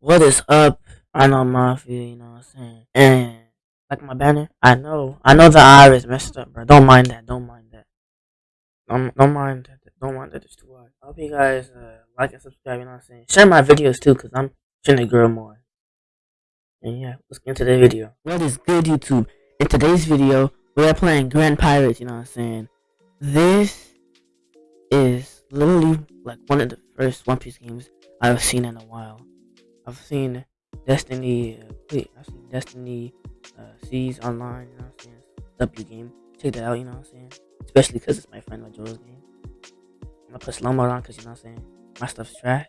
What is up? I know Mafia, you know what I'm saying? And like my banner, I know, I know the iris messed up, bro. Don't mind that. Don't mind that. Don't, don't mind that. Don't mind that. It's too hard. I hope you guys uh, like and subscribe. You know what I'm saying? Share my videos too, cause I'm trying to grow more. And yeah, let's get into the video. What is good, YouTube? In today's video, we are playing Grand Pirates. You know what I'm saying? This is literally like one of the first One Piece games I've seen in a while. I've seen Destiny, uh, I've seen Destiny uh, Seas online, you know what I'm saying? W game. Check that out, you know what I'm saying? Especially because it's my friend Majora's game. I'm gonna put slow mo on because you know what I'm saying? My stuff's trash.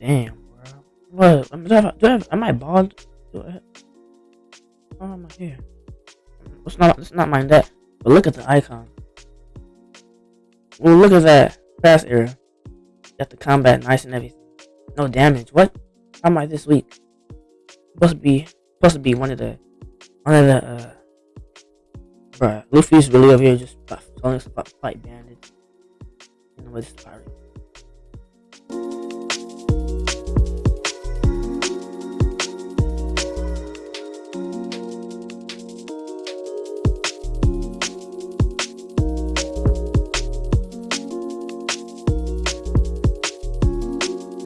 Damn, bro. What? Um, do I have, do I have, am I bald? Do I have, oh, I here? Let's not, let's not mind that. But look at the icon. Well, look at that. Fast era. Got the combat nice and everything. No damage. What? How am I this weak? Supposed to be supposed to be one of the one of the uh bruh. Luffy's really over here just telling us about fight bandits. What this pirate.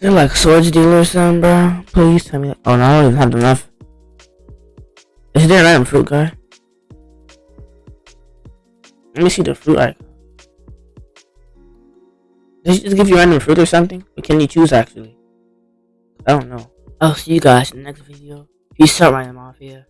They're like swords dealer or something, bro. Please tell me. Oh no, I don't even have enough. Is there an item fruit guy? Let me see the fruit icon. Does it just give you random fruit or something? Or can you choose actually? I don't know. I'll see you guys in the next video. Peace out, Ryan Mafia.